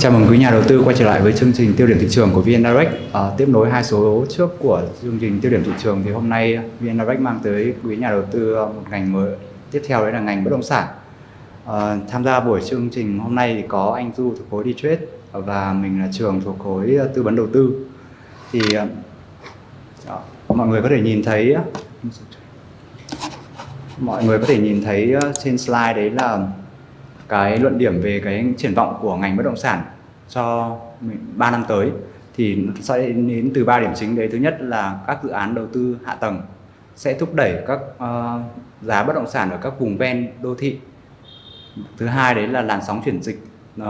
Chào mừng quý nhà đầu tư quay trở lại với chương trình tiêu điểm thị trường của VN Direct. À, tiếp nối hai số trước của chương trình tiêu điểm thị trường thì hôm nay VN Direct mang tới quý nhà đầu tư ờ, một ngành mới tiếp theo đấy là ngành bất động sản. À, tham gia buổi chương trình hôm nay thì có anh Du thuộc khối D-Trade và mình là Trường thuộc khối ờ, tư vấn đầu tư. Thì đó, mọi người có thể nhìn thấy mọi người có thể nhìn thấy trên slide đấy là cái luận điểm về cái triển vọng của ngành bất động sản cho 3 năm tới thì nó sẽ đến từ ba điểm chính đấy. Thứ nhất là các dự án đầu tư hạ tầng sẽ thúc đẩy các uh, giá bất động sản ở các vùng ven đô thị. Thứ hai đấy là làn sóng chuyển dịch uh,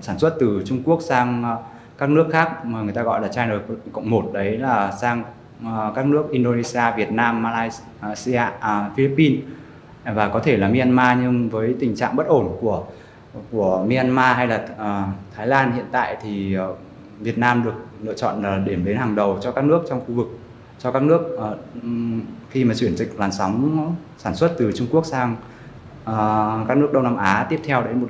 sản xuất từ Trung Quốc sang uh, các nước khác mà người ta gọi là China cộng một đấy là sang uh, các nước Indonesia, Việt Nam, Malaysia, uh, Philippines và có thể là Myanmar nhưng với tình trạng bất ổn của của Myanmar hay là uh, Thái Lan hiện tại thì uh, Việt Nam được lựa chọn là điểm đến hàng đầu cho các nước trong khu vực cho các nước uh, khi mà chuyển dịch làn sóng sản xuất từ Trung Quốc sang uh, các nước Đông Nam Á tiếp theo đấy. Một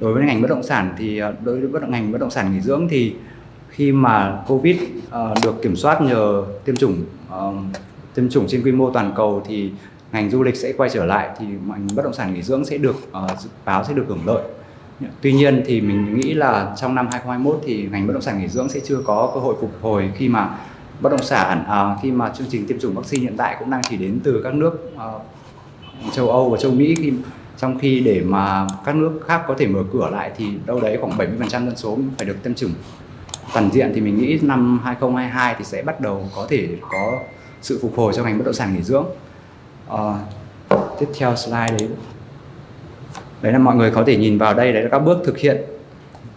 đối với ngành bất động sản thì đối với bất động ngành bất động sản nghỉ dưỡng thì khi mà Covid uh, được kiểm soát nhờ tiêm chủng uh, tiêm chủng trên quy mô toàn cầu thì ngành du lịch sẽ quay trở lại thì ngành bất động sản nghỉ dưỡng sẽ được uh, dự báo sẽ được hưởng lợi. Tuy nhiên thì mình nghĩ là trong năm 2021 thì ngành bất động sản nghỉ dưỡng sẽ chưa có cơ hội phục hồi khi mà bất động sản à, khi mà chương trình tiêm chủng vaccine hiện tại cũng đang chỉ đến từ các nước uh, châu Âu và châu Mỹ. Khi trong khi để mà các nước khác có thể mở cửa lại thì đâu đấy khoảng 70% dân số phải được tiêm chủng. Toàn diện thì mình nghĩ năm 2022 thì sẽ bắt đầu có thể có sự phục hồi cho ngành bất động sản nghỉ dưỡng uh, tiếp theo slide đấy. Đấy là mọi người có thể nhìn vào đây đấy là các bước thực hiện.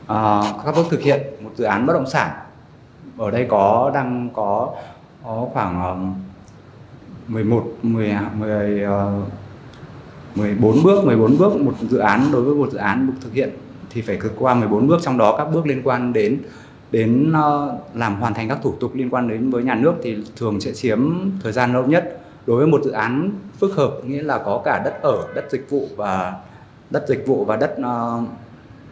Uh, các bước thực hiện một dự án bất động sản. Ở đây có đang có, có khoảng uh, 11 10 10 uh, 14 bước 14 bước một dự án đối với một dự án được thực hiện thì phải vượt qua 14 bước. Trong đó các bước liên quan đến đến uh, làm hoàn thành các thủ tục liên quan đến với nhà nước thì thường sẽ chiếm thời gian lâu nhất đối với một dự án phức hợp nghĩa là có cả đất ở đất dịch vụ và đất dịch vụ và đất uh,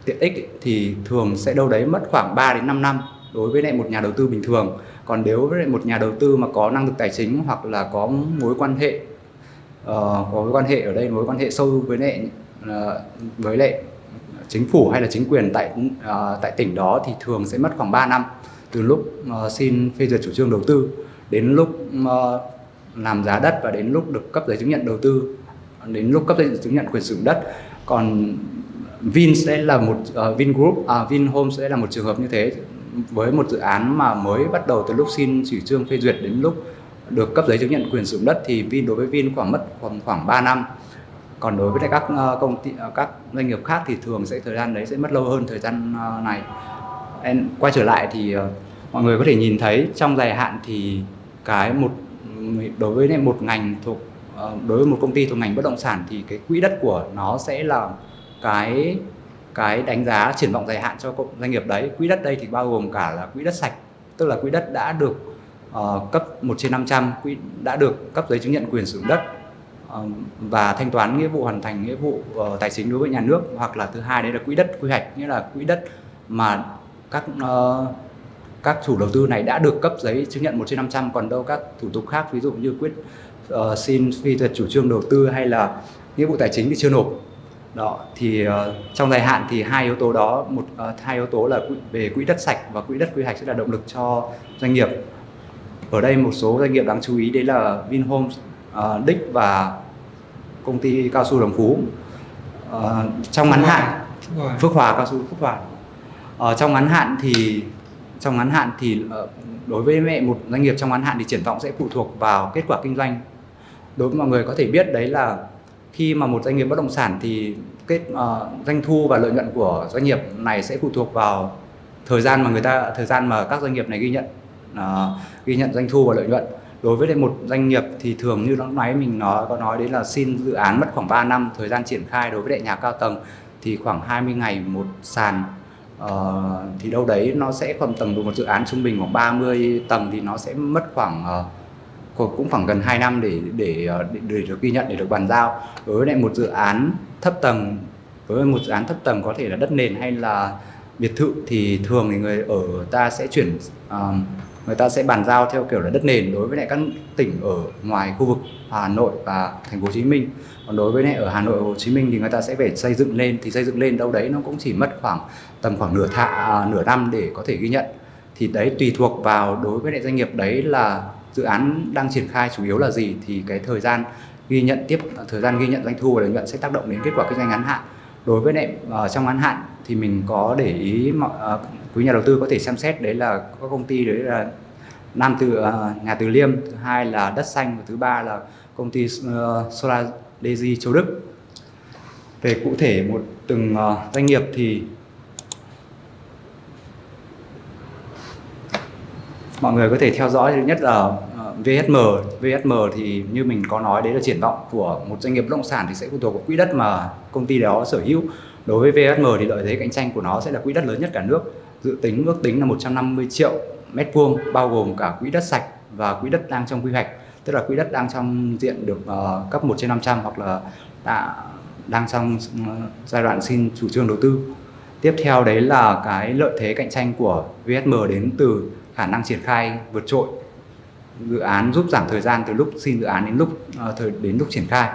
tiện ích thì thường sẽ đâu đấy mất khoảng 3 đến 5 năm đối với lại một nhà đầu tư bình thường. Còn nếu với lại một nhà đầu tư mà có năng lực tài chính hoặc là có mối quan hệ uh, có mối quan hệ ở đây mối quan hệ sâu với lại uh, với lại chính phủ hay là chính quyền tại uh, tại tỉnh đó thì thường sẽ mất khoảng 3 năm từ lúc uh, xin phê duyệt chủ trương đầu tư đến lúc uh, làm giá đất và đến lúc được cấp giấy chứng nhận đầu tư đến lúc cấp giấy chứng nhận quyền sử dụng đất. Còn Vin sẽ là một ờ, uh, Vingroup, uh, à, Vinhome sẽ là một trường hợp như thế với một dự án mà mới bắt đầu từ lúc xin chủ trương phê duyệt đến lúc được cấp giấy chứng nhận quyền sử dụng đất thì Vin đối với Vin khoảng mất khoảng khoảng 3 năm. Còn đối với các uh, công ty ờ, các doanh nghiệp khác thì thường sẽ thời gian đấy sẽ mất lâu hơn thời gian uh, này. Em quay trở lại thì uh, mọi người có thể nhìn thấy trong dài hạn thì cái một đối với một ngành thuộc ờ, đối với một công ty thuộc ngành bất động sản thì cái quỹ đất của nó sẽ là cái cái đánh giá triển vọng dài hạn cho doanh nghiệp đấy. Quỹ đất đây thì bao gồm cả là quỹ đất sạch tức là quỹ đất đã được uh, cấp 1 trên 500 quỹ đã được cấp giấy chứng nhận quyền sử dụng đất uh, và thanh toán nghĩa vụ hoàn thành nghĩa vụ uh, tài chính đối với nhà nước. Hoặc là thứ hai đấy là quỹ đất quy hoạch nghĩa là quỹ đất mà các uh, các chủ đầu tư này đã được cấp giấy chứng nhận 1 trên 500 còn đâu các thủ tục khác ví dụ như quyết uh, xin phê duyệt chủ trương đầu tư hay là nghĩa vụ tài chính thì chưa nộp. Đó thì uh, trong dài hạn thì hai yếu tố đó một uh, hai yếu tố là về quỹ đất sạch và quỹ đất quy hoạch sẽ là động lực cho doanh nghiệp. Ở đây một số doanh nghiệp đáng chú ý đấy là Vinhomes, uh, Dick và công ty cao su Đồng Phú. Uh, trong ngắn hạn Phước Hòa. Cao su Phước Hòa. Uh, trong ngắn hạn thì trong ngắn hạn thì ờ, đối với mẹ một doanh nghiệp trong ngắn hạn thì triển vọng sẽ phụ thuộc vào kết quả kinh doanh. Đối với mọi người có thể biết đấy là khi mà một doanh nghiệp bất động sản thì kết uh, doanh thu và lợi nhuận của doanh nghiệp này sẽ phụ thuộc vào thời gian mà người ta thời gian mà các doanh nghiệp này ghi nhận uh, ghi nhận doanh thu và lợi nhuận. Đối với một doanh nghiệp thì thường như lúc nãy mình nói có nói đấy là xin dự án mất khoảng 3 năm thời gian triển khai đối với đại nhà cao tầng thì khoảng 20 ngày một sàn uh, thì đâu đấy nó sẽ khoảng tầm một dự án trung bình khoảng 30 tầng thì nó sẽ mất khoảng uh, cũng khoảng gần 2 năm để, để ờ, để để được ghi nhận để được bàn giao. Đối với lại một dự án thấp tầng với một dự án thấp tầng có thể là đất nền hay là biệt thự thì thường thì người ở ta sẽ chuyển uh, người ta sẽ bàn giao theo kiểu là đất nền. Đối với lại các tỉnh ở ngoài khu vực Hà Nội và thành phố Hồ Chí Minh. Còn đối với lại ở Hà Nội Hồ Chí Minh thì người ta sẽ phải xây dựng lên thì xây dựng lên đâu đấy nó cũng chỉ mất khoảng tầm khoảng nửa thạ à, nửa năm để có thể ghi nhận. Thì đấy tùy thuộc vào đối với lại doanh nghiệp đấy là dự án đang triển khai chủ yếu là gì thì cái thời gian ghi nhận tiếp thời gian ghi nhận doanh thu và lợi nhuận sẽ tác động đến kết quả kinh doanh ngắn hạn. Đối với lại uh, trong ngắn hạn thì mình có để ý mọi uh, quý nhà đầu tư có thể xem xét đấy là các công ty đấy là Nam Từ ờ, uh, nhà Từ Liêm thứ hai là Đất Xanh và thứ ba là công ty uh, Solar Daisy Châu Đức. Về cụ thể một từng uh, doanh nghiệp thì mọi người có thể theo dõi thứ nhất là ờ, VSM VSM thì như mình có nói đấy là triển vọng của một doanh nghiệp bất động sản thì sẽ phụ thuộc vào quỹ đất mà công ty đó sở hữu. Đối với VSM thì lợi thế cạnh tranh của nó sẽ là quỹ đất lớn nhất cả nước dự tính ước tính là 150 triệu mét vuông bao gồm cả quỹ đất sạch và quỹ đất đang trong quy hoạch. Tức là quỹ đất đang trong diện được uh, cấp 1 trên 500 hoặc là đã, đang trong ờ, giai đoạn xin chủ trương đầu tư. Tiếp theo đấy là cái lợi thế cạnh tranh của VSM đến từ khả năng triển khai vượt trội dự án giúp giảm thời gian từ lúc xin dự án đến lúc ờ, thời đến lúc triển khai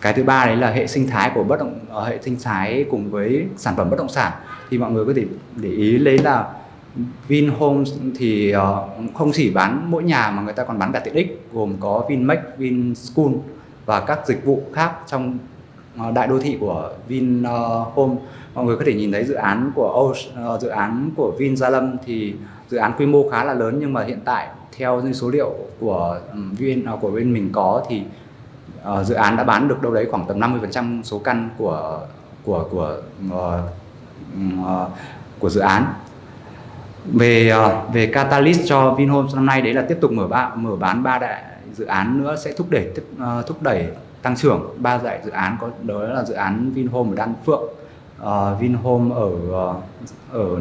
cái thứ ba đấy là hệ sinh thái của bất động ờ, hệ sinh thái cùng với sản phẩm bất động sản thì mọi người có thể để ý lấy là Vinhomes thì ờ, không chỉ bán mỗi nhà mà người ta còn bán cả tiện ích gồm có Vinmec, Vinschool và các dịch vụ khác trong đại đô thị của Vinhome. Mọi người có thể nhìn thấy dự án của uh, dự án của Vin Gia Lâm thì dự án quy mô khá là lớn nhưng mà hiện tại theo những số liệu của VN viên à, của bên mình có thì uh, dự án đã bán được đâu đấy khoảng tầm 50% số căn của của của uh, uh, của dự án. Về uh, về catalyst cho Vinhomes năm nay đấy là tiếp tục mở ba mở bán ba đại dự án nữa sẽ thúc đẩy uh, thúc đẩy tăng trưởng. Ba đại dự án có đó là dự án Vinhome ở Đan Phượng uh, Vinhome ở uh, ở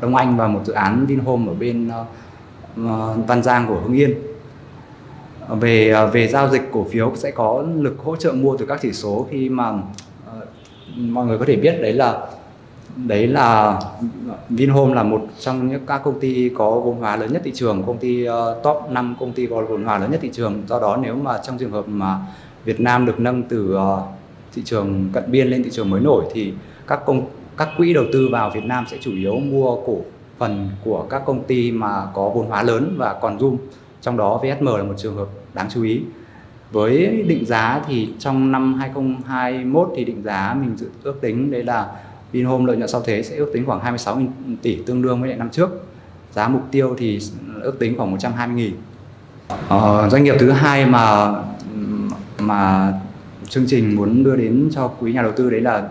Đông Anh và một dự án Vinhome ở bên ờ, uh, Văn Giang của Hưng Yên về uh, về giao dịch cổ phiếu sẽ có lực hỗ trợ mua từ các chỉ số khi mà uh, mọi người có thể biết đấy là đấy là Vinhome là một trong những các công ty có vốn hóa lớn nhất thị trường, công ty uh, top 5 công ty có vốn hóa lớn nhất thị trường. Do đó nếu mà trong trường hợp mà Việt Nam được nâng từ uh, thị trường cận biên lên thị trường mới nổi thì các công các quỹ đầu tư vào Việt Nam sẽ chủ yếu mua cổ phần của các công ty mà có vốn hóa lớn và còn zoom. Trong đó VSM là một trường hợp đáng chú ý. Với định giá thì trong năm 2021 thì định giá mình dự ước tính đấy là Vinhome lợi nhuận sau thuế sẽ ước tính khoảng 26 tỷ tương đương với năm trước. Giá mục tiêu thì ước tính khoảng 120 nghìn. Ờ, doanh nghiệp thứ hai mà mà chương trình muốn đưa đến cho quý nhà đầu tư đấy là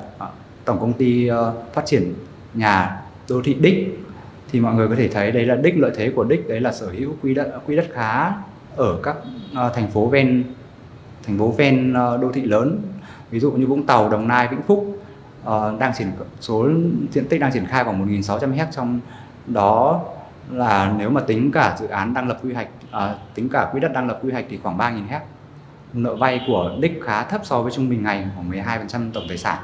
tổng công ty uh, phát triển nhà đô thị Đích thì mọi người có thể thấy đấy là Đích lợi thế của Đích đấy là sở hữu quỹ đất quỹ đất khá ở các uh, thành phố ven thành phố ven uh, đô thị lớn. Ví dụ như Vũng Tàu, Đồng Nai, Vĩnh Phúc uh, đang triển số diện tích đang triển khai khoảng 1.600 hect trong đó là nếu mà tính cả dự án đang lập quy hoạch uh, tính cả quỹ đất đang lập quy hoạch thì khoảng 3.000 hect nợ vay của đích khá thấp so với trung bình ngày khoảng 12% tổng tài sản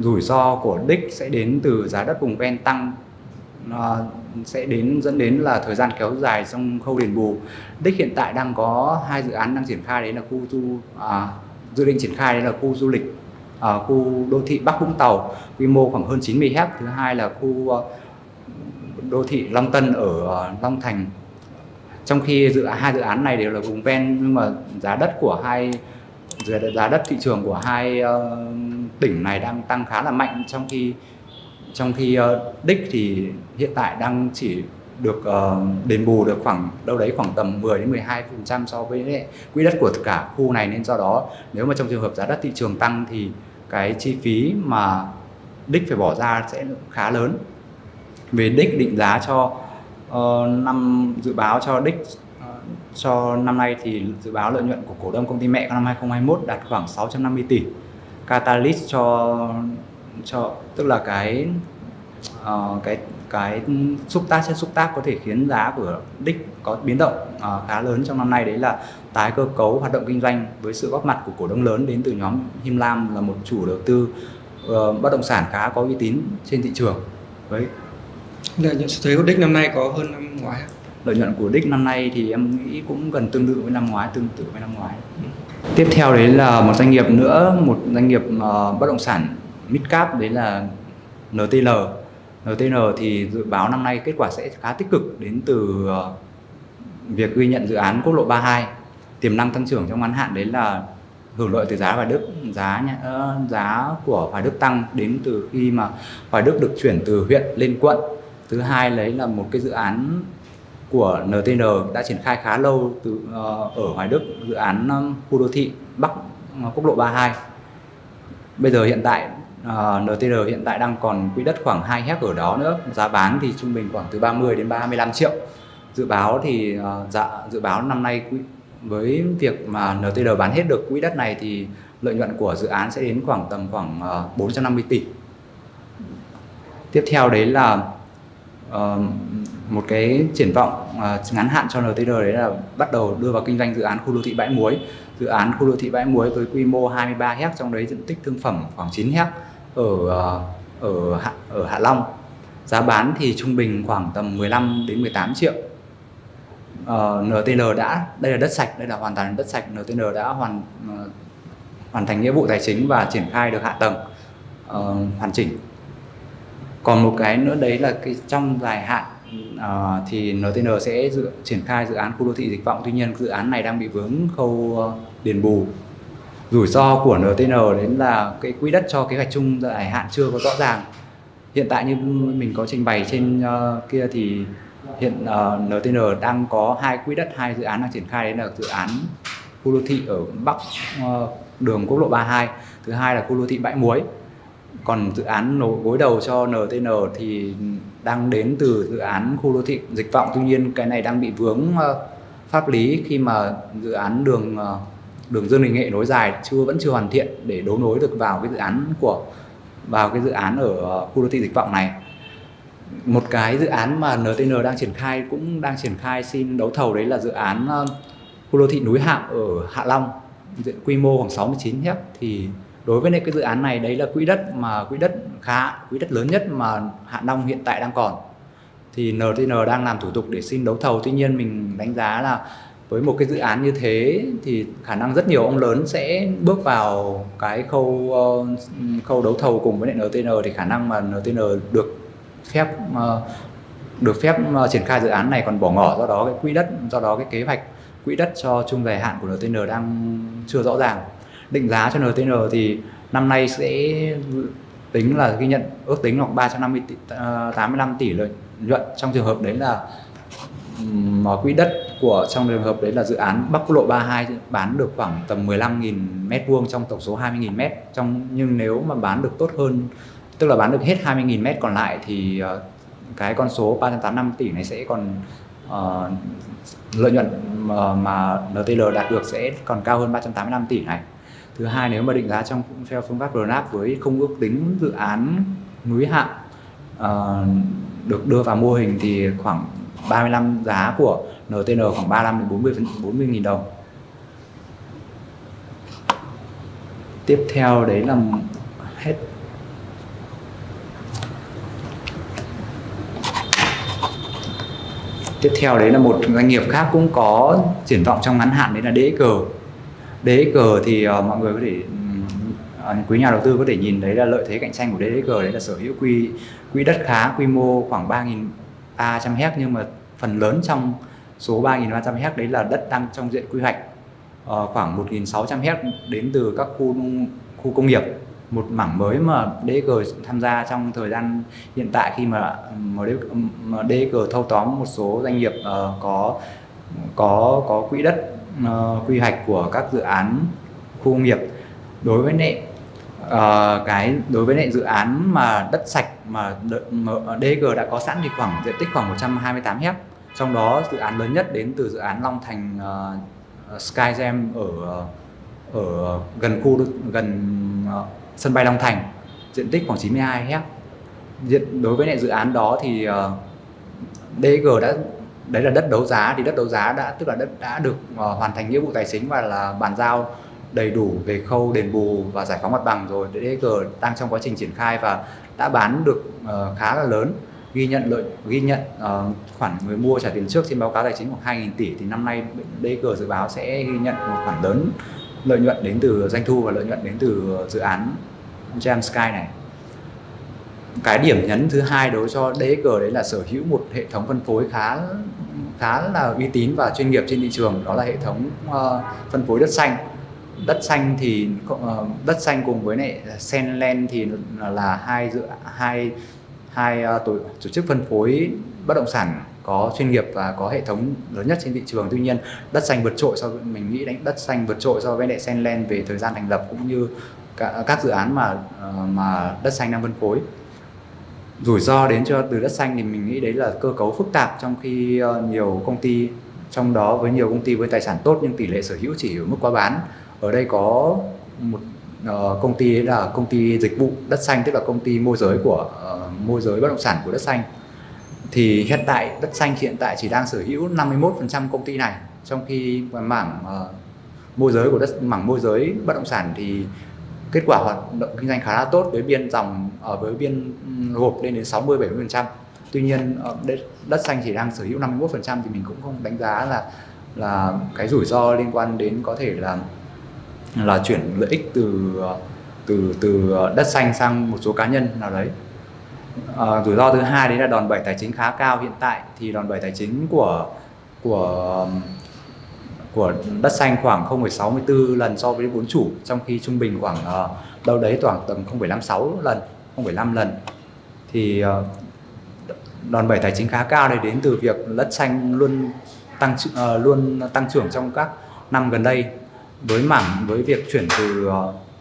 rủi ro của đích sẽ đến từ giá đất vùng ven tăng nó sẽ đến dẫn đến là thời gian kéo dài trong khâu đền bù. Đích hiện tại đang có hai dự án đang triển khai đấy là khu du à, dự định triển khai đấy là khu du lịch ở khu đô thị Bắc Vũng Tàu quy mô khoảng hơn 90 hectare thứ hai là khu à, đô thị Long Tân ở Long Thành. Trong khi dự hai dự án này đều là vùng ven nhưng mà giá đất của hai giá đất thị trường của hai uh, tỉnh này đang tăng khá là mạnh. Trong khi trong khi uh, đích thì hiện tại đang chỉ được uh, đền bù được khoảng đâu đấy khoảng tầm 10 đến 12 phần trăm so với quỹ đất của cả khu này. Nên do đó nếu mà trong trường hợp giá đất thị trường tăng thì cái chi phí mà đích phải bỏ ra sẽ khá lớn. Về đích định giá cho uh, năm dự báo cho đích cho năm nay thì dự báo lợi nhuận của cổ đông công ty mẹ năm 2021 đạt khoảng 650 tỷ catalyst cho cho tức là cái uh, cái cái xúc tác chất xúc tác có thể khiến giá của đích có biến động uh, khá lớn trong năm nay. Đấy là tái cơ cấu hoạt động kinh doanh với sự góp mặt của cổ đông lớn đến từ nhóm Him Lam là một chủ đầu tư uh, bất động sản khá có uy tín trên thị trường. Với lợi nhuận thuế của đích năm nay có hơn năm ngoái lợi nhuận của đích năm nay thì em nghĩ cũng gần tương tự với năm ngoái tương tự với năm ngoái tiếp theo đấy là một doanh nghiệp nữa một doanh nghiệp uh, bất động sản midcap đấy là NTL ntl thì dự báo năm nay kết quả sẽ khá tích cực đến từ uh, việc ghi nhận dự án quốc lộ 32 tiềm năng tăng trưởng trong ngắn hạn đấy là hưởng lợi từ giá Hoài Đức giá uh, giá của Hoài Đức tăng đến từ khi mà Hoài Đức được chuyển từ huyện lên quận. Thứ hai lấy là một cái dự án của NTN đã triển khai khá lâu từ ờ, ở Hoài Đức dự án khu đô thị Bắc ờ, quốc lộ 32 bây giờ hiện tại ờ, NTN hiện tại đang còn quỹ đất khoảng 2 hecta ở đó nữa. Giá bán thì trung bình khoảng từ 30 đến 35 triệu. Dự báo thì dạ, dự báo năm nay quỹ, với việc mà NTN bán hết được quỹ đất này thì lợi nhuận của dự án sẽ đến khoảng tầm khoảng 450 tỷ. Tiếp theo đấy là uh, một cái triển vọng uh, ngắn hạn cho NTR đấy là bắt đầu đưa vào kinh doanh dự án khu đô thị bãi muối. Dự án khu đô thị bãi muối với quy mô 23 hecta trong đấy diện tích thương phẩm khoảng 9 hecta ở uh, ở Hạ, ở Hạ Long. Giá bán thì trung bình khoảng tầm 15 đến 18 triệu. Ờ, uh, NTN đã đây là đất sạch đây là hoàn toàn đất sạch. NTN đã hoàn uh, hoàn thành nghĩa vụ tài chính và triển khai được hạ tầng uh, hoàn chỉnh. Còn một cái nữa đấy là cái trong dài hạn uh, thì NTN sẽ dự, triển khai dự án khu đô thị dịch vọng. Tuy nhiên dự án này đang bị vướng khâu uh, đền bù. Rủi ro của NTN đến là cái quỹ đất cho kế hoạch chung dài hạn chưa có rõ ràng. Hiện tại như mình có trình bày trên uh, kia thì hiện uh, NTN đang có hai quỹ đất hai dự án đang triển khai. Đấy là dự án khu đô thị ở bắc uh, đường quốc lộ 32 thứ hai là khu đô thị bãi muối còn dự án nổ, gối đầu cho NTN thì đang đến từ dự án khu đô thị dịch vọng. Tuy nhiên cái này đang bị vướng ờ, pháp lý khi mà dự án đường ờ, đường Dương Đình Nghệ nối dài chưa, vẫn chưa hoàn thiện để đấu nối được vào cái dự án của, vào cái dự án ở ờ, khu đô thị dịch vọng này. Một cái dự án mà NTN đang triển khai, cũng đang triển khai xin đấu thầu đấy là dự án khu đô thị núi Hạm ở Hạ Long diện quy mô khoảng 69 hectare thì đối với cái dự án này, đấy là quỹ đất mà, quỹ đất khá, quỹ đất lớn nhất mà Hạ Long hiện tại đang còn. Thì NTN đang làm thủ tục để xin đấu thầu. Tuy nhiên mình đánh giá là với một cái dự án như thế thì khả năng rất nhiều ông lớn sẽ bước vào cái khâu ờ, khâu đấu thầu cùng với lại NTN thì khả năng mà NTN được phép ờ, được phép ờ, triển khai dự án này còn bỏ ngỏ. Do đó cái quỹ đất, do đó cái kế hoạch quỹ đất cho chung dài hạn của NTN đang chưa rõ ràng định giá cho NTN thì năm nay sẽ tính là ghi nhận ước tính khoảng 350 tỷ, à, 85 tỷ lợi nhuận trong trường hợp đấy là mà quỹ đất của trong trường hợp đấy là dự án Bắc Quốc lộ 32 bán được khoảng tầm 15.000 mét vuông trong tổng số 20.000 mét. Trong nhưng nếu mà bán được tốt hơn tức là bán được hết 20.000 mét còn lại thì uh, cái con số 385 tỷ này sẽ còn uh, lợi nhuận ờ, mà, mà NTL đạt được sẽ còn cao hơn 385 tỷ này thứ hai nếu mà định giá trong theo phương pháp RNAP với không ước tính dự án núi hạn uh, ờ, được đưa vào mô hình thì khoảng 35 giá của NTN khoảng 35 đến 40 40 nghìn đồng. Tiếp theo đấy là hết. Tiếp theo đấy là một doanh nghiệp khác cũng có triển vọng trong ngắn hạn đấy là DXG DXG thì uh, mọi người có thể uh, quý nhà đầu tư có thể nhìn thấy là lợi thế cạnh tranh của DXG đấy là sở hữu quy quỹ đất khá quy mô khoảng 3.300 hecta nhưng mà phần lớn trong số 3.300 hecta đấy là đất đang trong diện quy hoạch. Uh, khoảng 1.600 hecta đến từ các khu khu công nghiệp. Một mảng mới mà DG tham gia trong thời gian hiện tại khi mà DG thâu tóm một số doanh nghiệp uh, có có có quỹ đất uh, quy hoạch của các dự án khu công nghiệp. Đối với nệ uh, cái đối với nệ dự án mà đất sạch mà DG đã có sẵn thì khoảng diện tích khoảng 128 hecta trong đó dự án lớn nhất đến từ dự án Long Thành uh, Skygem ở ở gần khu gần uh, sân bay Long Thành diện tích khoảng 92 hecta diện đối với lại dự án đó thì uh, DG đã đấy là đất đấu giá. Thì đất đấu giá đã tức là đất đã được uh, hoàn thành nghĩa vụ tài chính và là bàn giao đầy đủ về khâu đền bù và giải phóng mặt bằng rồi. DG đang trong quá trình triển khai và đã bán được uh, khá là lớn. Ghi nhận lợi ghi nhận uh, khoản người mua trả tiền trước trên báo cáo tài chính khoảng 2.000 tỷ thì năm nay DG dự báo sẽ ghi nhận một khoản lớn lợi nhuận đến từ doanh thu và lợi nhuận đến từ dự án Jam Sky này. Cái điểm nhấn thứ hai đối cho DG đấy là sở hữu một hệ thống phân phối khá khá là uy tín và chuyên nghiệp trên thị trường đó là hệ thống uh, phân phối đất xanh. Đất xanh thì uh, đất xanh cùng với lại Senland thì là hai dự hai hai uh, tổ, tổ chức phân phối bất động sản có chuyên nghiệp và có hệ thống lớn nhất trên thị trường. Tuy nhiên đất xanh vượt trội so với mình nghĩ đánh đất xanh vượt trội so với lại Senland về thời gian thành lập cũng như cả, các dự án mà uh, mà đất xanh đang phân phối rủi ro đến cho từ đất xanh thì mình nghĩ đấy là cơ cấu phức tạp trong khi ờ, nhiều công ty trong đó với nhiều công ty với tài sản tốt nhưng tỷ lệ sở hữu chỉ ở mức quá bán. Ở đây có một uh, công ty là công ty dịch vụ đất xanh tức là công ty môi giới của uh, môi giới bất động sản của đất xanh. Thì hiện tại đất xanh hiện tại chỉ đang sở hữu 51% công ty này trong khi mảng uh, môi giới của đất mảng môi giới bất động sản thì kết quả hoạt động kinh doanh khá là tốt với biên dòng ở với biên gộp lên đến 60 70%. Tuy nhiên ờ, đất, đất xanh chỉ đang sở hữu 51% thì mình cũng không đánh giá là là cái rủi ro liên quan đến có thể là là chuyển lợi ích từ ờ, từ từ đất xanh sang một số cá nhân nào đấy. À, rủi ro thứ hai đấy là đòn bẩy tài chính khá cao hiện tại thì đòn bẩy tài chính của của của đất xanh khoảng 0,64 lần so với vốn chủ trong khi trung bình khoảng uh, đâu đấy khoảng tầm 0,56 lần 0,5 lần. Thì uh, đòn bẩy tài chính khá cao này đến từ việc đất xanh luôn tăng uh, luôn tăng trưởng trong các năm gần đây với mảng với việc chuyển từ uh,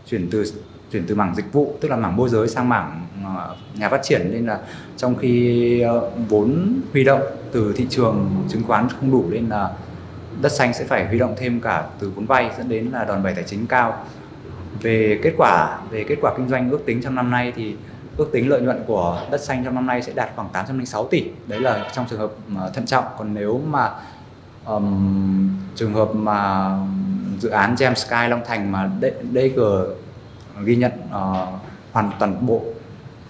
chuyển từ chuyển từ mảng dịch vụ tức là mảng môi giới sang mảng nhà phát triển. Nên là trong khi vốn huy động từ thị trường chứng khoán không đủ nên là đất xanh sẽ phải huy động thêm cả từ vốn vay dẫn đến là đòn bẩy tài chính cao. Về kết quả về kết quả kinh doanh ước tính trong năm nay thì ước tính lợi nhuận của đất xanh trong năm nay sẽ đạt khoảng 806 tỷ. Đấy là trong trường hợp thận trọng. Còn nếu mà um, trường hợp mà dự án Gem Sky Long Thành mà DG ghi nhận uh, hoàn toàn bộ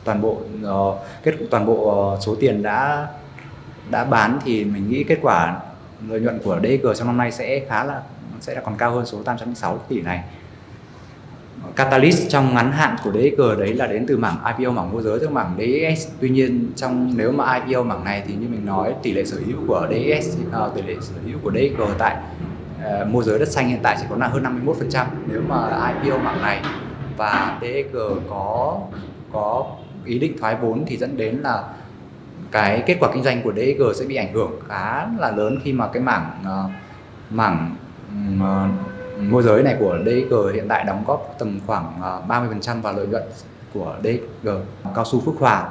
toàn bộ uh, kết toàn bộ uh, số tiền đã đã bán thì mình nghĩ kết quả lợi nhuận của DG trong năm nay sẽ khá là sẽ là còn cao hơn số 806 tỷ này. Catalyst trong ngắn hạn của DG đấy là đến từ mảng IPO mảng môi giới tức mảng DES tuy nhiên trong nếu mà IPO mảng này thì như mình nói tỷ lệ sở hữu của DES uh, ờ, tỷ lệ sở hữu của DG tại uh, môi giới đất xanh hiện tại chỉ có là hơn 51% nếu mà IPO mảng này. Và DG có có ý định thoái vốn thì dẫn đến là cái kết quả kinh doanh của DG sẽ bị ảnh hưởng khá là lớn khi mà cái mảng uh, mảng uh, môi giới này của DG hiện tại đóng góp tầm khoảng ờ, uh, 30% vào lợi nhuận của DG cao su Phước Hòa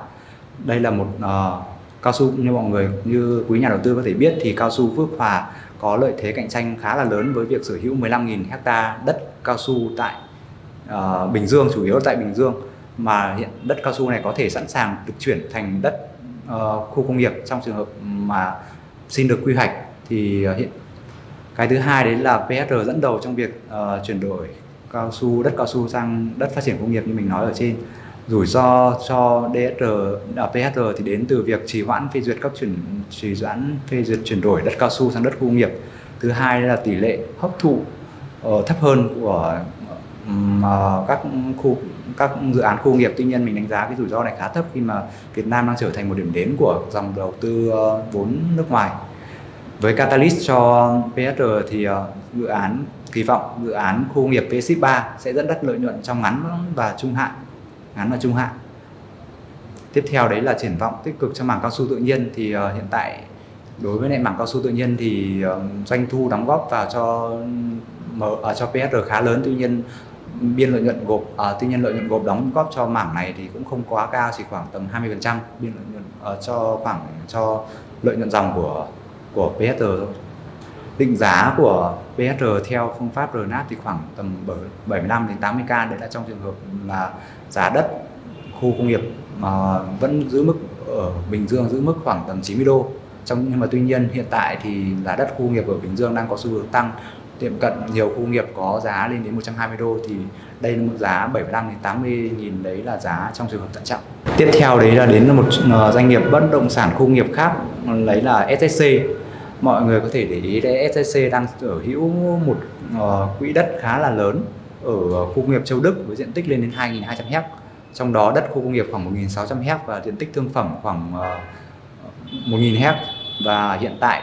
đây là một uh, cao su như mọi người như quý nhà đầu tư có thể biết thì cao su Phước Hòa có lợi thế cạnh tranh khá là lớn với việc sở hữu 15.000 hecta đất cao su tại uh, Bình Dương chủ yếu tại Bình Dương. Mà hiện đất cao su này có thể sẵn sàng được chuyển thành đất uh, khu công nghiệp. Trong trường hợp mà xin được quy hoạch thì uh, hiện cái thứ hai đấy là PSR dẫn đầu trong việc uh, chuyển đổi cao su đất cao su sang đất phát triển công nghiệp như mình nói ở trên. Rủi ro cho DSR ở à, PSR thì đến từ việc trì hoãn phê duyệt các chuyển trì hoãn phê duyệt chuyển đổi đất cao su sang đất khu công nghiệp. Thứ hai là tỷ lệ hấp thụ uh, thấp hơn của uh, các khu các dự án khu nghiệp. Tuy nhiên mình đánh giá cái rủi ro này khá thấp khi mà Việt Nam đang trở thành một điểm đến của dòng đầu tư ờ, vốn nước ngoài. Với Catalyst cho PSR thì ờ, dự án, kỳ vọng dự án khu nghiệp V-SHIP 3 sẽ dẫn dắt lợi nhuận trong ngắn và trung hạn, ngắn và trung hạn. Tiếp theo đấy là triển vọng tích cực trong mảng cao su tự nhiên thì ờ, hiện tại đối với lại mảng cao su tự nhiên thì doanh thu đóng góp vào cho ừ, ở cho PSR khá lớn. Tuy nhiên biên lợi nhuận gộp à, tuy nhiên lợi nhuận gộp đóng góp cho mảng này thì cũng không quá cao chỉ khoảng tầm 20% biên lợi nhuận à, cho khoảng cho lợi nhuận dòng của của PSR thôi. Định giá của PSR theo phương pháp RNAT thì khoảng tầm 75 đến 80k đấy là trong trường hợp là giá đất khu công nghiệp mà vẫn giữ mức ở Bình Dương giữ mức khoảng tầm 90 đô. Trong nhưng mà tuy nhiên hiện tại thì giá đất khu nghiệp ở Bình Dương đang có xu hướng tăng tiệm cận nhiều khu nghiệp có giá lên đến 120 đô thì đây là một giá 75 đến 80 nghìn, đấy là giá trong trường hợp thận trọng. Tiếp theo đấy là đến một ờ, doanh nghiệp bất động sản khu nghiệp khác lấy là SSC. Mọi người có thể để ý đấy SSC đang sở hữu một ờ, quỹ đất khá là lớn ở khu công nghiệp Châu Đức với diện tích lên đến 2.200 hectare trong đó đất khu công nghiệp khoảng 1.600 hectare và diện tích thương phẩm khoảng ờ, 1.000 hectare và hiện tại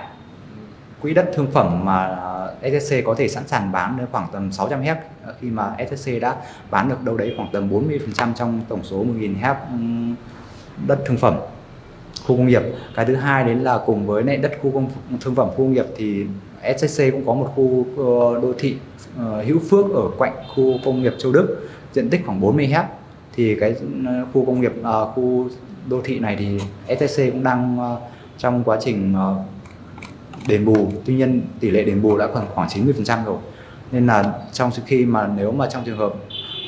quỹ đất thương phẩm mà SSC có thể sẵn sàng bán đến khoảng tầm 600 hectare ờ, khi mà SSC đã bán được đâu đấy khoảng tầm 40% trong tổng số 1.000 hectare đất thương phẩm, khu công nghiệp. Cái thứ hai đến là cùng với lại đất khu công thương phẩm, khu công nghiệp thì SSC cũng có một khu ờ, đô thị ờ, hữu phước ở cạnh khu công nghiệp Châu Đức, diện tích khoảng 40 hectare thì cái khu công nghiệp khu đô thị này thì SSC cũng đang trong quá trình đền bù. Tuy nhiên tỷ lệ đền bù đã khoảng khoảng 90% rồi. Nên là trong khi mà nếu mà trong trường hợp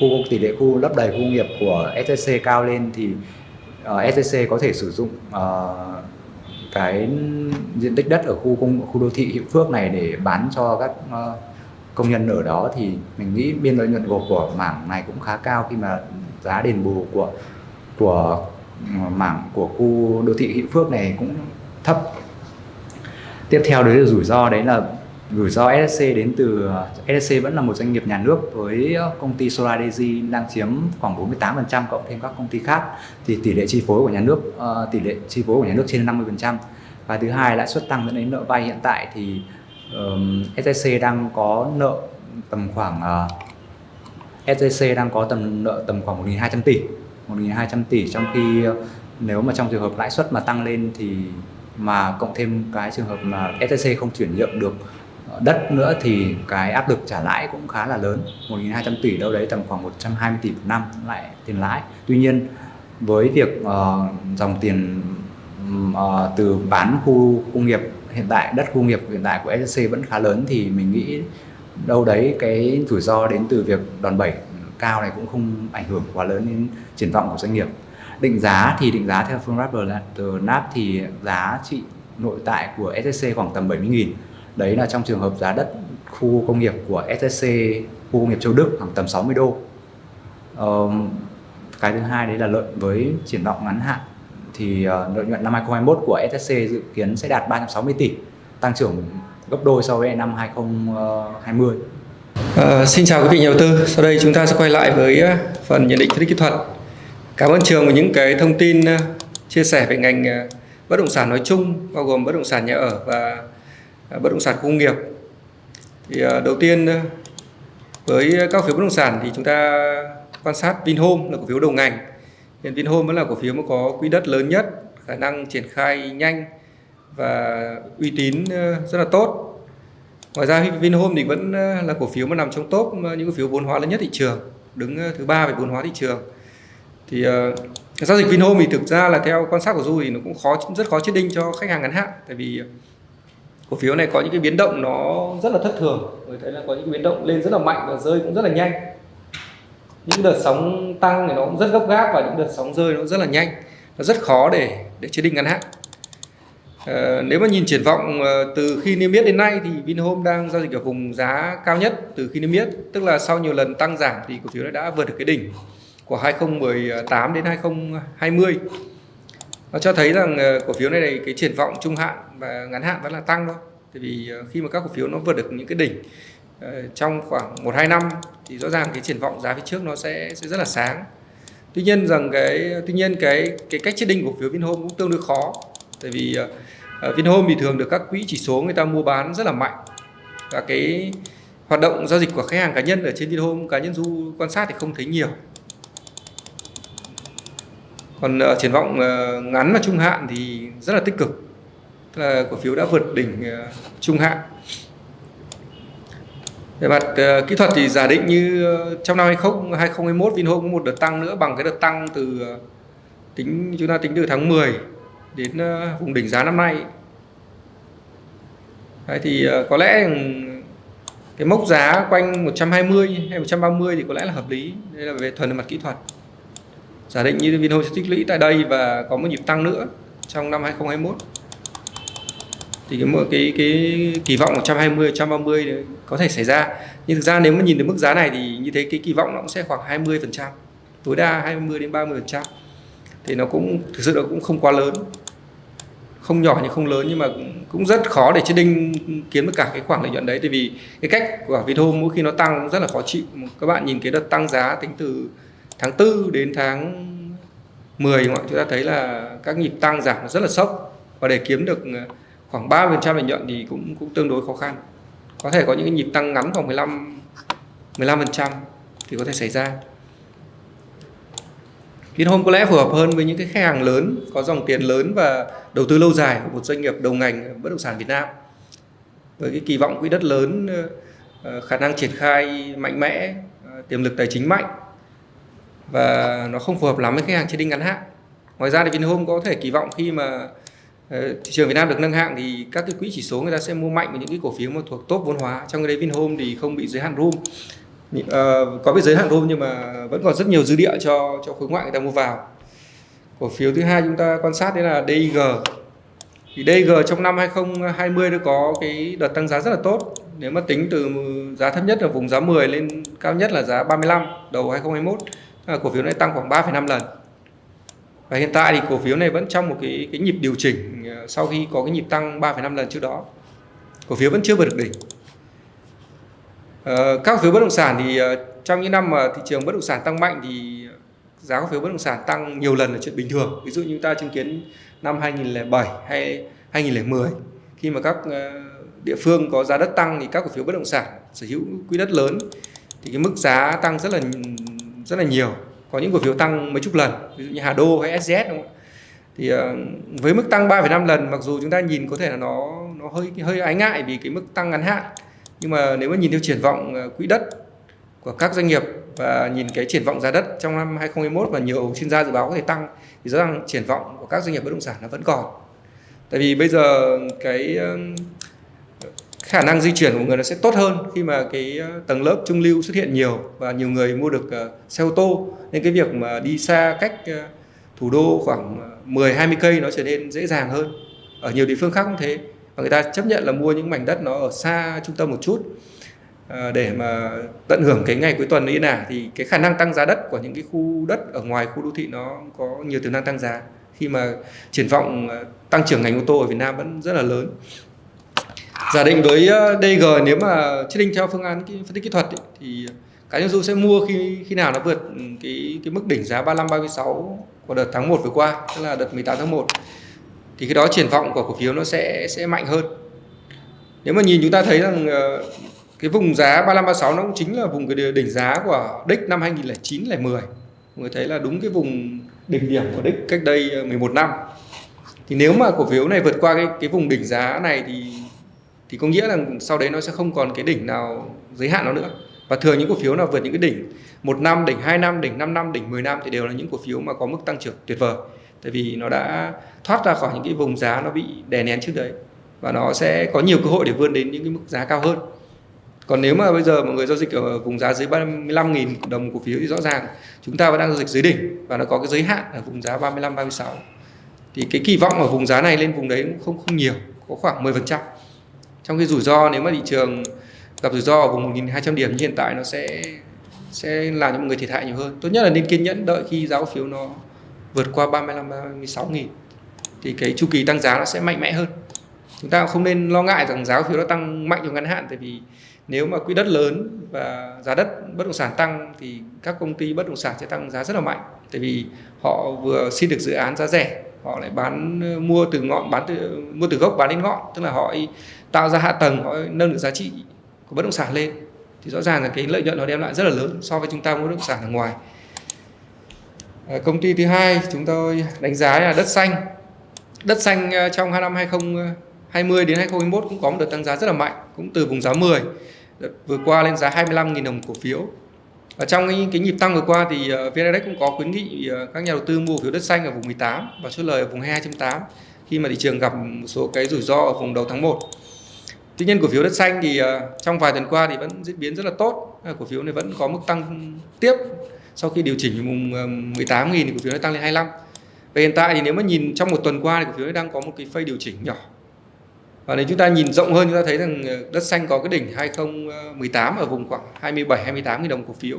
khu tỷ lệ khu lấp đầy khu công nghiệp của SSC cao lên thì ờ, uh, SSC có thể sử dụng uh, cái diện tích đất ở khu công khu đô thị Hiệu Phước này để bán cho các uh, công nhân ở đó. Thì mình nghĩ biên lợi nhuận gộp của mảng này cũng khá cao khi mà giá đền bù của của ừ, mảng của khu đô thị Hiệu Phước này cũng thấp tiếp theo đấy là rủi ro đấy là rủi ro SSC đến từ ờ, SSC vẫn là một doanh nghiệp nhà nước với ờ, công ty SolarDG đang chiếm khoảng 48% cộng thêm các công ty khác. Thì tỷ lệ chi phối của nhà nước uh, tỷ lệ chi phối của nhà nước trên 50% và thứ hai lãi suất tăng dẫn đến nợ vay. Hiện tại thì um, SSC đang có nợ tầm khoảng uh, SSC đang có tầm nợ tầm khoảng 1.200 tỷ 1.200 tỷ. Trong khi uh, nếu mà trong trường hợp lãi suất mà tăng lên thì mà cộng thêm cái trường hợp mà STC không chuyển nhượng được ờ, đất nữa thì cái áp lực trả lãi cũng khá là lớn. 1.200 tỷ đâu đấy tầm khoảng 120 tỷ một năm lại tiền lãi. Tuy nhiên với việc uh, dòng tiền uh, từ bán khu công nghiệp hiện tại đất khu công nghiệp hiện tại của SSC vẫn khá lớn thì mình nghĩ đâu đấy cái rủi ro đến từ việc đòn bẩy cao này cũng không ảnh hưởng quá lớn đến triển vọng của doanh nghiệp định giá thì định giá theo phương pháp từ NAP thì giá trị nội tại của SSC khoảng tầm 70.000 đấy là trong trường hợp giá đất khu công nghiệp của SSC khu công nghiệp Châu Đức khoảng tầm 60 đô um, cái thứ hai đấy là lợi với triển vọng ngắn hạn thì uh, lợi nhuận năm 2021 của SSC dự kiến sẽ đạt 360 tỷ tăng trưởng gấp đôi so với năm 2020 À, ờ, xin chào quý vị nhà đầu tư. Sau đây chúng ta sẽ quay lại với ờ, phần nhận định phân tích kỹ thuật. Cảm ơn trường về những cái thông tin ờ, chia sẻ về ngành ờ, bất động sản nói chung, bao gồm bất động sản nhà ở và ờ, bất động sản công nghiệp. Thì đầu tiên với các phiếu bất động sản thì chúng ta quan sát Vinhome là cổ phiếu đầu ngành. Hiện Vinhome vẫn là cổ phiếu mà có quỹ đất lớn nhất, khả năng triển khai nhanh và uy tín rất là tốt. Ngoài ra Vinhome thì vẫn là cổ phiếu mà nằm trong top những cổ phiếu vốn hóa lớn nhất thị trường, đứng thứ ba về vốn hóa thị trường thì uh, giao dịch Vinhome thì thực ra là theo quan sát của Du thì nó cũng khó rất khó chết đinh cho khách hàng ngắn hạn. Tại vì ờ, cổ phiếu này có những cái biến động nó rất là thất thường. Người thấy là có những biến động lên rất là mạnh và rơi cũng rất là nhanh. Những đợt sóng tăng thì nó cũng rất gấp gáp và những đợt sóng rơi nó rất là nhanh. Nó rất khó để để chế định ngắn hạn. À, nếu mà nhìn triển vọng từ khi niêm yết đến nay thì Vinhome đang giao dịch ở vùng giá cao nhất từ khi niêm yết. Tức là sau nhiều lần tăng giảm thì cổ phiếu đã vượt được cái đỉnh của 2018 đến 2020 nó cho thấy rằng ờ, cổ phiếu này, này cái triển vọng trung hạn và ngắn hạn vẫn là tăng thôi tại vì ờ, khi mà các cổ phiếu nó vượt được những cái đỉnh ờ, trong khoảng 1 2 năm thì rõ ràng cái triển vọng giá phía trước nó sẽ sẽ rất là sáng. Tuy nhiên rằng cái tuy nhiên cái cái cách chết định của phiếu Vinhome cũng tương đối khó. Tại vì uh, Vinhome thì thường được các quỹ chỉ số người ta mua bán rất là mạnh. Và cái hoạt động giao dịch của khách hàng cá nhân ở trên Vinhome cá nhân du quan sát thì không thấy nhiều còn uh, triển vọng uh, ngắn và trung hạn thì rất là tích cực. Tức là cổ phiếu đã vượt đỉnh uh, trung hạn. Về mặt uh, kỹ thuật thì giả định như uh, trong năm 20, 2021 Vinhome có một đợt tăng nữa bằng cái đợt tăng từ uh, tính chúng ta tính từ tháng 10 đến uh, vùng đỉnh giá năm nay. Đấy thì uh, có lẽ ừ, cái mốc giá quanh 120 hay 130 thì có lẽ là hợp lý. Đây là về thuần mặt kỹ thuật giả định như Vinhome sẽ tích lũy tại đây và có một nhịp tăng nữa trong năm 2021 thì cái cái cái kỳ vọng 120 130 có thể xảy ra. Nhưng thực ra nếu mà nhìn được mức giá này thì như thế cái kỳ vọng nó cũng sẽ khoảng 20 phần trăm. Tối đa 20 đến 30 phần trăm. Thì nó cũng thực sự nó cũng không quá lớn. Không nhỏ nhưng không lớn nhưng mà cũng, cũng rất khó để trading đinh kiếm được cả cái khoảng lợi nhuận đấy. Tại vì cái cách của Vinhome mỗi khi nó tăng cũng rất là khó chịu. Các bạn nhìn cái đợt tăng giá tính từ tháng 4 đến tháng 10 chúng ta thấy là các nhịp tăng giảm rất là sốc. Và để kiếm được ờ, khoảng 30% lợi nhuận thì cũng cũng tương đối khó khăn. Có thể có những nhịp tăng ngắn khoảng 15 15% thì có thể xảy ra. Vinhome có lẽ phù hợp hơn với những cái khách hàng lớn, có dòng tiền lớn và đầu tư lâu dài của một doanh nghiệp đầu ngành bất động sản Việt Nam. Với cái kỳ vọng quỹ đất lớn ờ, ờ, khả năng triển khai mạnh mẽ tiềm lực tài chính mạnh và nó không phù hợp lắm với khách hàng trên đinh ngắn hạn. Ngoài ra thì Vinhome có thể kỳ vọng khi mà ờ, thị trường Việt Nam được nâng hạng thì các cái quỹ chỉ số người ta sẽ mua mạnh vào những cái cổ phiếu mà thuộc top vốn hóa. Trong cái đấy Vinhome thì không bị giới hạn room. À, có bị giới hạn room nhưng mà vẫn còn rất nhiều dư địa cho cho khối ngoại người ta mua vào. Cổ phiếu thứ hai chúng ta quan sát đấy là DIG thì DIG trong năm 2020 nó có cái đợt tăng giá rất là tốt. Nếu mà tính từ giá thấp nhất ở vùng giá 10 lên cao nhất là giá 35 đầu 2021 cổ phiếu này tăng khoảng 3,5 lần. Và hiện tại thì cổ phiếu này vẫn trong một cái cái nhịp điều chỉnh ờ, sau khi có cái nhịp tăng 3,5 lần trước đó. Cổ phiếu vẫn chưa vượt được đỉnh. Ờ, các cổ phiếu bất động sản thì ờ, trong những năm mà thị trường bất động sản tăng mạnh thì giá cổ phiếu bất động sản tăng nhiều lần là chuyện bình thường. Ví dụ như ta chứng kiến năm 2007 hay 2010 khi mà các địa phương có giá đất tăng thì các cổ phiếu bất động sản sở hữu quỹ đất lớn thì cái mức giá tăng rất là rất là nhiều có những cổ phiếu tăng mấy chục lần ví dụ như Hà Đô hay SZ đúng không? thì ờ, với mức tăng 3,5 lần mặc dù chúng ta nhìn có thể là nó nó hơi hơi ái ngại vì cái mức tăng ngắn hạn nhưng mà nếu mà nhìn theo triển vọng ờ, quỹ đất của các doanh nghiệp và nhìn cái triển vọng giá đất trong năm 2021 và nhiều chuyên gia dự báo có thể tăng thì rõ ràng triển vọng của các doanh nghiệp bất động sản nó vẫn còn tại vì bây giờ cái khả năng di chuyển của người nó sẽ tốt hơn khi mà cái ờ, tầng lớp trung lưu xuất hiện nhiều và nhiều người mua được ờ, xe ô tô nên cái việc mà đi xa cách ờ, thủ đô khoảng 10 20 cây nó trở nên dễ dàng hơn. Ở nhiều địa phương khác cũng thế. Và người ta chấp nhận là mua những mảnh đất nó ở xa trung tâm một chút để mà tận hưởng cái ngày cuối tuần yên ả thì cái khả năng tăng giá đất của những cái khu đất ở ngoài khu đô thị nó có nhiều tiềm năng tăng giá khi mà triển vọng tăng trưởng ngành ô tô ở Việt Nam vẫn rất là lớn giả định với ờ, DG nếu mà chết định theo phương án phân tích kỹ thuật ý, thì cá nhân du sẽ mua khi khi nào nó vượt ừ, cái cái mức đỉnh giá 35 36 của đợt tháng 1 vừa qua tức là đợt 18 tháng 1 thì cái đó triển vọng của cổ phiếu nó sẽ sẽ mạnh hơn. Nếu mà nhìn chúng ta thấy rằng ờ, cái vùng giá 35 36 nó cũng chính là vùng cái đỉnh giá của đích năm 2009 10 mọi người thấy là đúng cái vùng đỉnh điểm của đích cách đây ờ, 11 năm. Thì nếu mà cổ phiếu này vượt qua cái cái vùng đỉnh giá này thì thì có nghĩa là sau đấy nó sẽ không còn cái đỉnh nào, giới hạn nó nữa. Và thường những cổ phiếu nào vượt những cái đỉnh một năm, đỉnh 2 năm, đỉnh 5 năm, đỉnh 10 năm thì đều là những cổ phiếu mà có mức tăng trưởng tuyệt vời. Tại vì nó đã thoát ra khỏi những cái vùng giá nó bị đè nén trước đấy và nó sẽ có nhiều cơ hội để vươn đến những cái mức giá cao hơn. Còn nếu mà bây giờ mọi người giao dịch ở vùng giá dưới 35.000 đồng cổ phiếu thì rõ ràng chúng ta vẫn đang giao dịch dưới đỉnh và nó có cái giới hạn ở vùng giá 35 36 thì cái kỳ vọng ở vùng giá này lên vùng đấy cũng không không nhiều, có khoảng 10% trong khi rủi ro, nếu mà thị trường gặp rủi ro ở vùng 1.200 điểm như hiện tại, nó sẽ sẽ làm cho mọi người thiệt hại nhiều hơn. Tốt nhất là nên kiên nhẫn đợi khi giá cổ phiếu nó vượt qua 35 36 nghìn. Thì cái chu kỳ tăng giá nó sẽ mạnh mẽ hơn. Chúng ta không nên lo ngại rằng giá cổ phiếu nó tăng mạnh trong ngắn hạn, tại vì nếu mà quỹ đất lớn và giá đất bất động sản tăng, thì các công ty bất động sản sẽ tăng giá rất là mạnh. Tại vì họ vừa xin được dự án giá rẻ, họ lại bán ờ, mua từ ngọn, bán từ, mua từ gốc, bán đến ngọn. Tức là họ tạo ra hạ tầng họ nâng được giá trị của bất động sản lên. Thì rõ ràng là cái lợi nhuận nó đem lại rất là lớn so với chúng ta mua bất động sản ở ngoài. À, công ty thứ hai chúng tôi đánh giá là đất xanh. Đất xanh à, trong hai năm 2020 đến 2021 cũng có một đợt tăng giá rất là mạnh cũng từ vùng giá 10 đợt vừa qua lên giá 25.000 đồng cổ phiếu. Và trong cái, cái nhịp tăng vừa qua thì uh, cũng có khuyến nghị uh, các nhà đầu tư mua phiếu đất xanh ở vùng 18 và chốt lời ở vùng 22.8 khi mà thị trường gặp một số cái rủi ro ở vùng đầu tháng 1 Tuy nhiên cổ phiếu đất xanh thì ờ, trong vài tuần qua thì vẫn diễn biến rất là tốt. Ờ, cổ phiếu này vẫn có mức tăng tiếp sau khi điều chỉnh mùng ờ, 18.000 thì cổ phiếu nó tăng lên 25. Và hiện tại thì nếu mà nhìn trong một tuần qua thì cổ phiếu đang có một cái phây điều chỉnh nhỏ. và nếu chúng ta nhìn rộng hơn, chúng ta thấy rằng đất xanh có cái đỉnh 2018 ở vùng khoảng 27 28 000 đồng cổ phiếu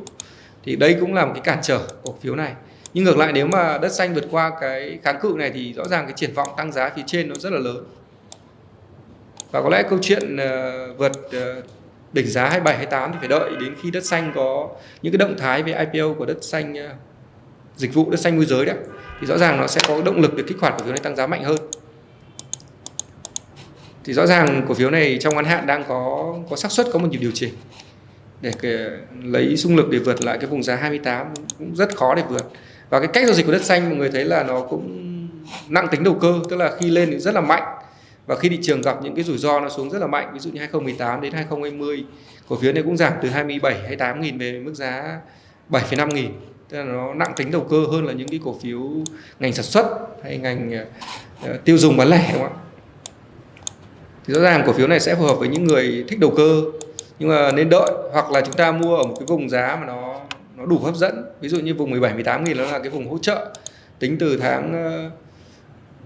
thì đây cũng là một cái cản trở cổ phiếu này nhưng ngược lại, nếu mà đất xanh vượt qua cái kháng cự này thì rõ ràng cái triển vọng tăng giá phía trên nó rất là lớn và có lẽ câu chuyện ờ, vượt ờ, đỉnh giá 27 28 thì phải đợi đến khi đất xanh có những cái động thái về IPO của đất xanh ờ, dịch vụ đất xanh môi giới đấy thì rõ ràng nó sẽ có động lực để kích hoạt cổ phiếu này tăng giá mạnh hơn. Thì rõ ràng cổ phiếu này trong ngắn hạn đang có có xác suất, có một nhịp điều chỉnh. Để lấy xung lực để vượt lại cái vùng giá 28 cũng rất khó để vượt. Và cái cách giao dịch của đất xanh, mọi người thấy là nó cũng nặng tính đầu cơ, tức là khi lên thì rất là mạnh và khi thị trường gặp những cái rủi ro nó xuống rất là mạnh ví dụ như 2018 đến 2020 cổ phiếu này cũng giảm từ 27 28 nghìn về mức giá 7,5 nghìn. Tức là nó nặng tính đầu cơ hơn là những cái cổ phiếu ngành sản xuất hay ngành uh, tiêu dùng bán lẻ đúng không ạ? Thì rõ ràng cổ phiếu này sẽ phù hợp với những người thích đầu cơ nhưng mà nên đợi. Hoặc là chúng ta mua ở một cái vùng giá mà nó nó đủ hấp dẫn. Ví dụ như vùng 17 18 nghìn nó là cái vùng hỗ trợ tính từ tháng ờ,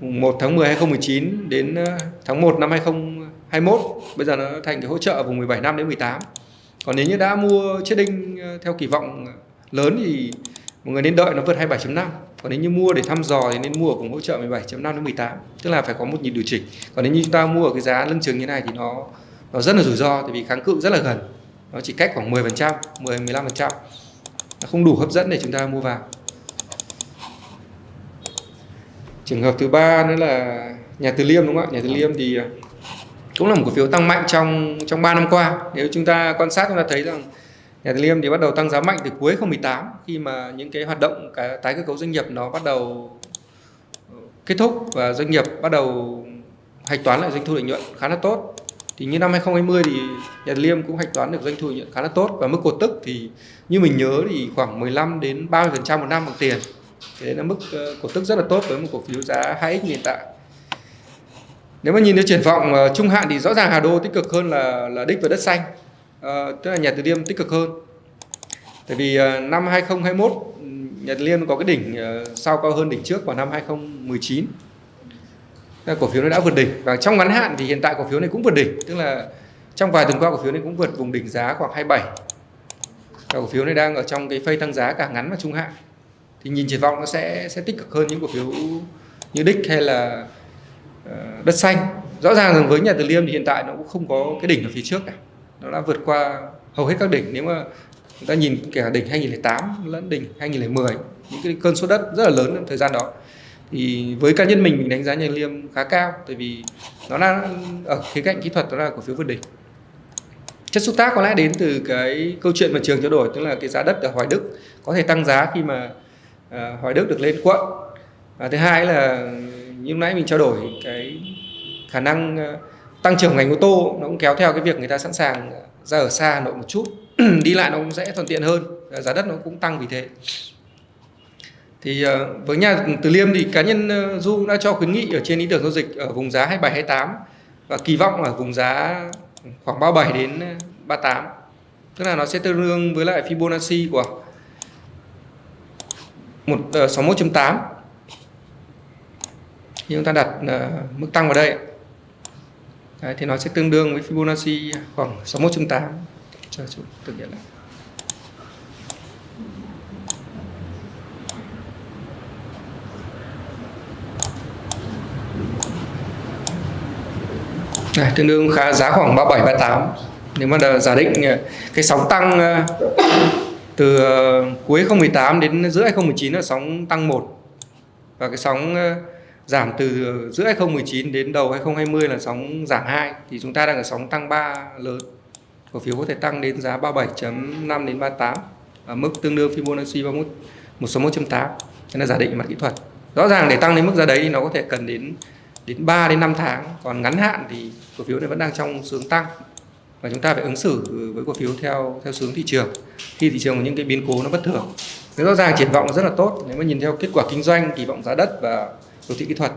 1 tháng 10 2019 đến ờ, tháng 1 năm 2021 bây giờ nó thành cái hỗ trợ vùng 17 năm đến 18 còn nếu như đã mua chiết đinh ờ, theo kỳ vọng lớn thì mọi người nên đợi nó vượt 27.5 còn nếu như mua để thăm dò thì nên mua ở vùng hỗ trợ 17.5 đến 18 tức là phải có một nhịp điều chỉnh. Còn nếu như chúng ta mua ở cái giá lưng chừng như này thì nó nó rất là rủi ro, tại vì kháng cự rất là gần. Nó chỉ cách khoảng 10% 10 15% nó không đủ hấp dẫn để chúng ta mua vào. Trường hợp thứ ba nữa là nhà Từ Liêm đúng không ạ? Nhà Từ Liêm thì à, cũng là một cổ phiếu tăng mạnh trong trong 3 năm qua. Nếu chúng ta quan sát chúng ta thấy rằng nhà Từ Liêm thì bắt đầu tăng giá mạnh từ cuối 2018 khi mà những cái hoạt động cái tái cơ cấu doanh nghiệp nó bắt đầu kết thúc và doanh nghiệp bắt đầu hạch toán lại doanh thu lợi nhuận khá là tốt. Thì như năm 2020 thì nhà Từ Liêm cũng hạch toán được doanh thu lợi nhuận khá là tốt và mức cổ tức thì như mình nhớ thì khoảng 15 đến 30% một năm bằng tiền thế đấy là mức ờ, cổ tức rất là tốt với một cổ phiếu giá 2x hiện tại nếu mà nhìn theo triển vọng uh, trung hạn thì rõ ràng Hà Đô tích cực hơn là là đích và đất xanh. Uh, tức là nhà Từ Liêm tích cực hơn. Tại vì uh, năm 2021 nhà Từ Liêm có cái đỉnh sau cao hơn đỉnh trước vào năm 2019 cổ phiếu nó đã vượt đỉnh. Và trong ngắn hạn thì hiện tại cổ phiếu này cũng vượt đỉnh. Tức là trong vài tuần qua cổ phiếu này cũng vượt vùng đỉnh giá khoảng 27 và cổ phiếu này đang ở trong cái phây tăng giá cả ngắn và trung hạn thì nhìn triển vọng nó sẽ sẽ tích cực hơn những cổ phiếu như đích hay là uh, đất xanh. Rõ ràng rằng với nhà từ liêm thì hiện tại nó cũng không có cái đỉnh ở phía trước cả. Nó đã vượt qua hầu hết các đỉnh. Nếu mà chúng ta nhìn kể cả đỉnh 2008 lẫn đỉnh 2010 những cái cơn số đất rất là lớn trong thời gian đó. Thì với cá nhân mình mình đánh giá nhà liêm khá cao tại vì nó là ở khía cạnh kỹ thuật đó là cổ phiếu vượt đỉnh. Chất xúc tác có lẽ đến từ cái câu chuyện mà trường trao đổi tức là cái giá đất ở Hoài Đức có thể tăng giá khi mà Ờ, Hoài Đức được lên quận. Và thứ hai là như nãy mình trao đổi, cái khả năng ờ, tăng trưởng ngành ô tô nó cũng kéo theo cái việc người ta sẵn sàng ra ở xa Hà Nội một chút. Đi lại nó cũng dễ thuận tiện hơn ờ, giá đất nó cũng tăng vì thế. Thì với nhà Từ Liêm thì cá nhân Du đã cho khuyến nghị ở trên ý tưởng giao dịch ở vùng giá 27 28 và kỳ vọng ở vùng giá khoảng 37 đến 38 tức là nó sẽ tương đương với lại Fibonacci của một ờ, uh, 61.8 thì chúng ta đặt uh, mức tăng vào đây. Đấy, thì nó sẽ tương đương với Fibonacci khoảng 61.8 cho chúng thực hiện lại Này, tương đương khá giá khoảng 37 38. Nếu mà giả định ờ, cái sóng tăng ờ, từ ờ, cuối 2018 đến giữa 2019 là sóng tăng 1 và cái sóng ờ, giảm từ giữa 2019 đến đầu 2020 là sóng giảm 2 thì chúng ta đang ở sóng tăng 3 lớn. Cổ phiếu có thể tăng đến giá 37.5 đến 38 ở mức tương đương Fibonacci 31 161.8. Thế là giả định mặt kỹ thuật. Rõ ràng để tăng đến mức giá đấy thì nó có thể cần đến đến 3 đến 5 tháng còn ngắn hạn thì cổ phiếu này vẫn đang trong hướng tăng và chúng ta phải ứng xử với cổ phiếu theo theo xuống thị trường. Khi thị trường có những cái biến cố nó bất thường thế rõ ràng triển vọng rất là tốt. Nếu mà nhìn theo kết quả kinh doanh kỳ vọng giá đất và đồ thị kỹ thuật.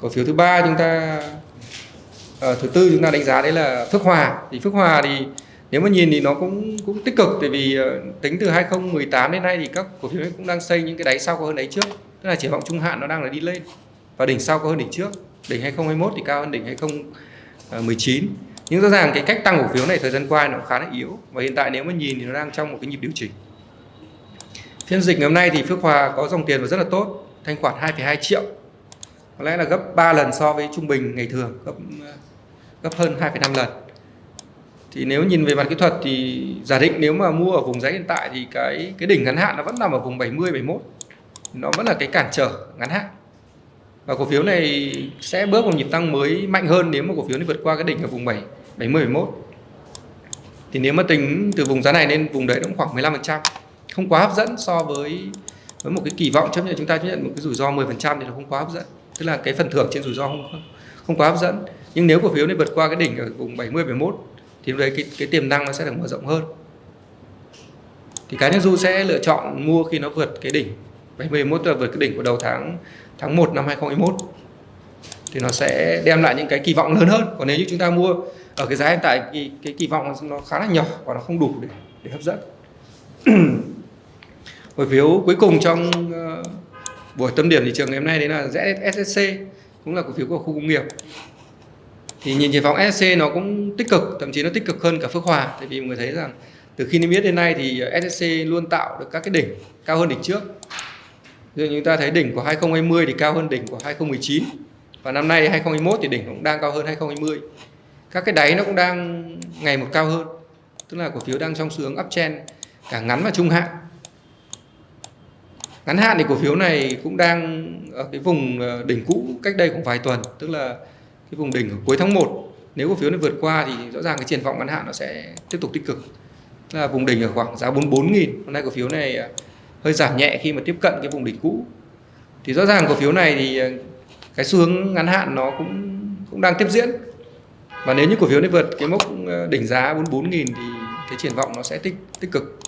Cổ phiếu thứ ba chúng ta à, thứ tư chúng ta đánh giá đấy là Phước Hòa. Thì Phước Hòa thì nếu mà nhìn thì nó cũng cũng tích cực tại vì uh, tính từ 2018 đến nay thì các cổ phiếu cũng đang xây những cái đáy sau có hơn đáy trước. Tức là triển vọng trung hạn nó đang là đi lên. Và đỉnh sau cao hơn đỉnh trước đỉnh 2021 thì cao hơn đỉnh 2019 nhưng rõ ràng cái cách tăng cổ phiếu này thời gian qua nó khá là yếu. Và hiện tại nếu mà nhìn thì nó đang trong một cái nhịp điều chỉnh. Phiên dịch ngày hôm nay thì Phước Hòa có dòng tiền và rất là tốt thanh khoản 2,2 triệu. Có lẽ là gấp 3 lần so với trung bình ngày thường gấp gấp hơn 2,5 lần. Thì nếu nhìn về mặt kỹ thuật thì giả định nếu mà mua ở vùng giá hiện tại thì cái cái đỉnh ngắn hạn nó vẫn nằm ở vùng 70 71 nó vẫn là cái cản trở ngắn hạn. Và cổ phiếu này sẽ bước vào nhịp tăng mới mạnh hơn nếu mà cổ phiếu này vượt qua cái đỉnh ở vùng 7 70 71 thì nếu mà tính từ vùng giá này lên vùng đấy cũng khoảng 15% không quá hấp dẫn so với với một cái kỳ vọng. Chấp nhận chúng ta chấp nhận một cái rủi ro 10% thì nó không quá hấp dẫn. Tức là cái phần thưởng trên rủi ro không không quá hấp dẫn. Nhưng nếu cổ phiếu này vượt qua cái đỉnh ở vùng 70 71 thì đấy cái, cái tiềm năng nó sẽ được mở rộng hơn. Thì cá nhân du sẽ lựa chọn mua khi nó vượt cái đỉnh 71 là vượt cái đỉnh của đầu tháng tháng 1 năm 2021 thì nó sẽ đem lại những cái kỳ vọng lớn hơn. Còn nếu như chúng ta mua ở cái giá hiện tại cái, cái kỳ vọng nó khá là nhỏ và nó không đủ để, để hấp dẫn. Cổ phiếu cuối cùng trong uh, buổi tâm điểm thị trường ngày hôm nay đấy là SSC cũng là cổ phiếu của khu công nghiệp. Thì nhìn triển vọng SSC nó cũng tích cực thậm chí nó tích cực hơn cả Phước Hòa tại vì mọi người thấy rằng từ khi niêm yết đến nay thì SSC luôn tạo được các cái đỉnh cao hơn đỉnh trước. Ví dụ chúng ta thấy đỉnh của 2020 thì cao hơn đỉnh của 2019 và năm nay 2021 thì đỉnh cũng đang cao hơn 2020 các cái đáy nó cũng đang ngày một cao hơn. Tức là cổ phiếu đang trong xu hướng uptrend cả ngắn và trung hạn. Ngắn hạn thì cổ phiếu này cũng đang ở cái vùng ờ, đỉnh cũ cách đây cũng vài tuần. Tức là cái vùng đỉnh ở cuối tháng 1 nếu cổ phiếu này vượt qua thì rõ ràng cái triển vọng ngắn hạn nó sẽ tiếp tục tích cực. Tức là vùng đỉnh ở khoảng giá 44.000 hôm nay cổ phiếu này ờ, hơi giảm nhẹ khi mà tiếp cận cái vùng đỉnh cũ. Thì rõ ràng cổ phiếu này thì ờ, cái xu hướng ngắn hạn nó cũng cũng đang tiếp diễn và nếu như cổ phiếu này vượt cái mốc ờ, đỉnh giá 44.000 thì cái triển vọng nó sẽ tích tích cực.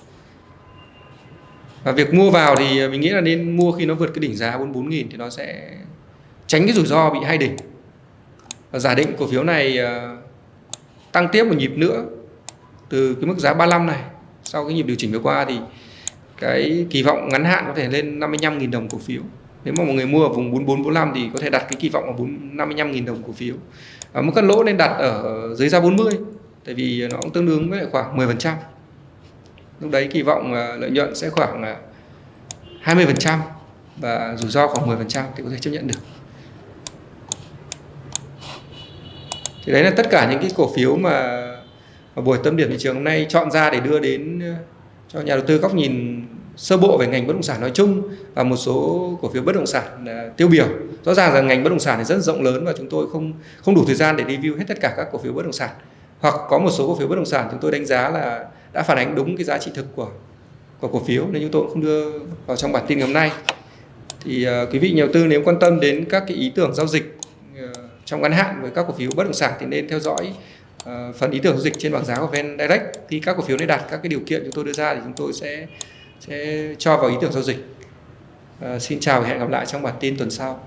Và việc mua vào thì ờ, mình nghĩ là nên mua khi nó vượt cái đỉnh giá 44.000 thì nó sẽ tránh cái rủi ro bị hai đỉnh. Và giả định cổ phiếu này ờ, tăng tiếp một nhịp nữa từ cái mức giá 35 này sau cái nhịp điều chỉnh vừa qua thì cái kỳ vọng ngắn hạn có thể lên 55.000 đồng cổ phiếu nếu mà mọi người mua ở vùng 44 45 thì có thể đặt cái kỳ vọng ở 55.000 đồng cổ phiếu. Và mức cắt lỗ nên đặt ở dưới giá 40 tại vì nó cũng tương đương với khoảng 10% lúc đấy kỳ vọng à, lợi nhuận sẽ khoảng à, 20% và rủi ro khoảng 10% thì có thể chấp nhận được. Thì đấy là tất cả những cái cổ phiếu mà, mà buổi tâm điểm thị trường hôm nay chọn ra để đưa đến à, cho nhà đầu tư góc nhìn sơ bộ về ngành bất động sản nói chung và một số cổ phiếu bất động sản uh, tiêu biểu. Rõ ràng là ngành bất động sản thì rất rộng lớn và chúng tôi không không đủ thời gian để review hết tất cả các cổ phiếu bất động sản. Hoặc có một số cổ phiếu bất động sản chúng tôi đánh giá là đã phản ánh đúng cái giá trị thực của của cổ phiếu nên chúng tôi cũng không đưa vào trong bản tin ngày hôm nay. Thì uh, quý vị nhà đầu tư nếu quan tâm đến các cái ý tưởng giao dịch uh, trong ngắn hạn với các cổ phiếu bất động sản thì nên theo dõi uh, phần ý tưởng giao dịch trên bảng giá của VN Direct. Khi các cổ phiếu này đạt các cái điều kiện chúng tôi đưa ra thì chúng tôi sẽ sẽ cho vào ý tưởng giao dịch. À, xin chào và hẹn gặp lại trong bản tin tuần sau.